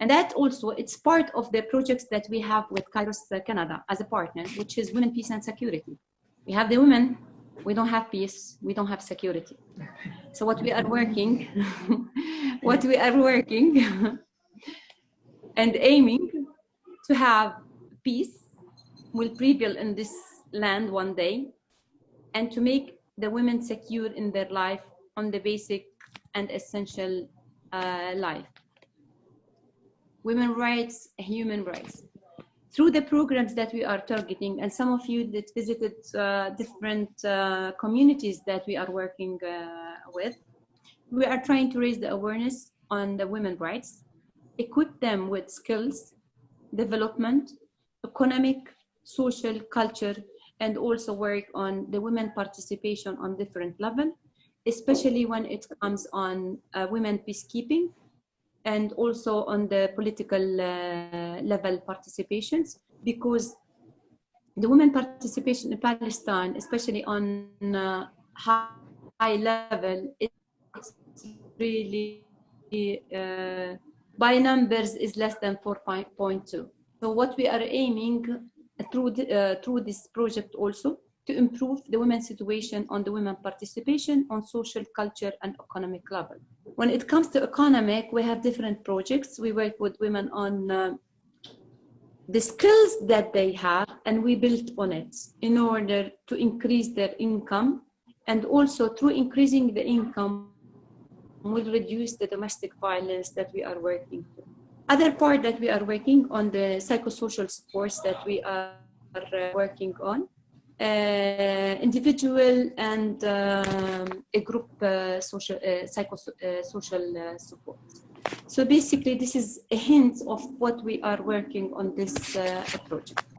And that also, it's part of the projects that we have with Kairos Canada as a partner, which is Women, Peace and Security. We have the women, we don't have peace, we don't have security. So what we are working, what we are working and aiming to have peace will prevail in this land one day and to make the women secure in their life on the basic and essential uh, life. Women rights, human rights. Through the programs that we are targeting, and some of you that visited uh, different uh, communities that we are working uh, with, we are trying to raise the awareness on the women rights, equip them with skills, development, economic, social, culture, and also work on the women participation on different level, especially when it comes on uh, women peacekeeping and also on the political uh, level participations because the women participation in Palestine, especially on uh, high, level, it's really uh, by numbers is less than 4.2. So what we are aiming through, the, uh, through this project also to improve the women's situation on the women participation on social, culture, and economic level. When it comes to economic, we have different projects. We work with women on uh, the skills that they have, and we build on it in order to increase their income, and also through increasing the income, will reduce the domestic violence that we are working through. Other part that we are working on the psychosocial supports that we are uh, working on, individual and um, a group uh, social, uh, psychosocial uh, support. So basically, this is a hint of what we are working on this uh, project.